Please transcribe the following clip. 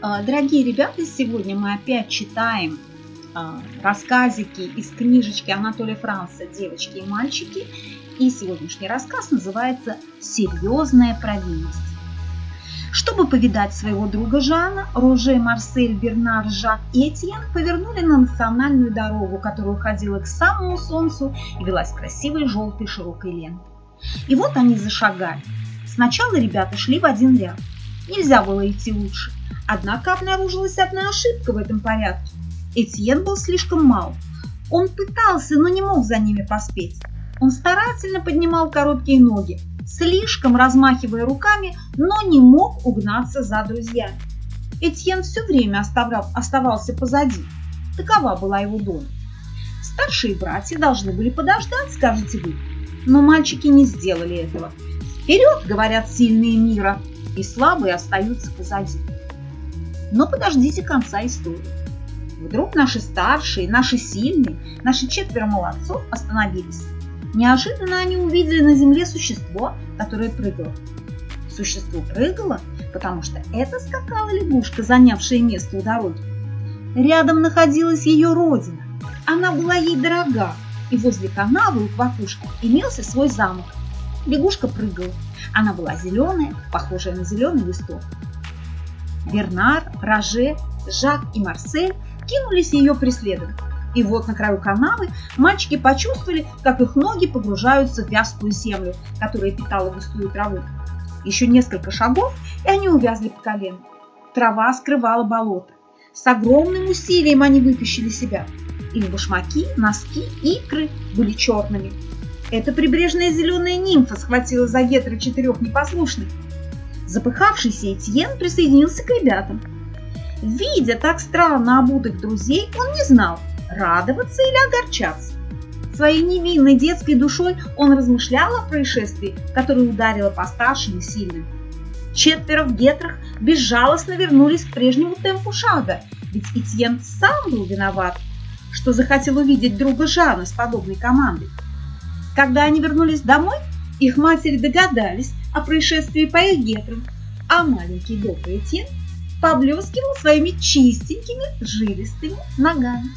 А, дорогие ребята, сегодня мы опять читаем а, рассказики из книжечки Анатолия Франца «Девочки и мальчики». И сегодняшний рассказ называется «Серьезная провинность». Чтобы повидать своего друга Жана, Роже, Марсель, Бернар, Жак и Этьен повернули на национальную дорогу, которая уходила к самому солнцу и велась красивой желтой широкой лентой. И вот они зашагали. Сначала ребята шли в один ряд. Нельзя было идти лучше. Однако обнаружилась одна ошибка в этом порядке. Этьен был слишком мал. Он пытался, но не мог за ними поспеть. Он старательно поднимал короткие ноги, слишком размахивая руками, но не мог угнаться за друзьями. Этьен все время оставался позади. Такова была его доля. Старшие братья должны были подождать, скажете вы. Но мальчики не сделали этого. Вперед, говорят сильные мира, и слабые остаются позади. Но подождите конца истории. Вдруг наши старшие, наши сильные, наши четверо молодцов остановились. Неожиданно они увидели на земле существо, которое прыгало. Существо прыгало, потому что это скакала лягушка, занявшая место у дороги. Рядом находилась ее родина. Она была ей дорога, и возле канавы у квакушки имелся свой замок. Лягушка прыгала. Она была зеленая, похожая на зеленый листок. Бернар, Роже, Жак и Марсель кинулись ее преследовать. И вот на краю канавы мальчики почувствовали, как их ноги погружаются в вязкую землю, которая питала густую траву. Еще несколько шагов, и они увязли по колено. Трава скрывала болото. С огромным усилием они вытащили себя. Их башмаки, носки, икры были черными. Эта прибрежная зеленая нимфа схватила за ветры четырех непослушных Запыхавшийся Этьен присоединился к ребятам. Видя так странно обутых друзей, он не знал, радоваться или огорчаться. Своей невинной детской душой он размышлял о происшествии, которое ударило по старшим и сильным. Четверо в гетрах безжалостно вернулись к прежнему темпу шага, ведь Этьен сам был виноват, что захотел увидеть друга Жана с подобной командой. Когда они вернулись домой, их матери догадались, о происшествии по их гетрам, а маленький добрый Тин поблескивал своими чистенькими жилистыми ногами.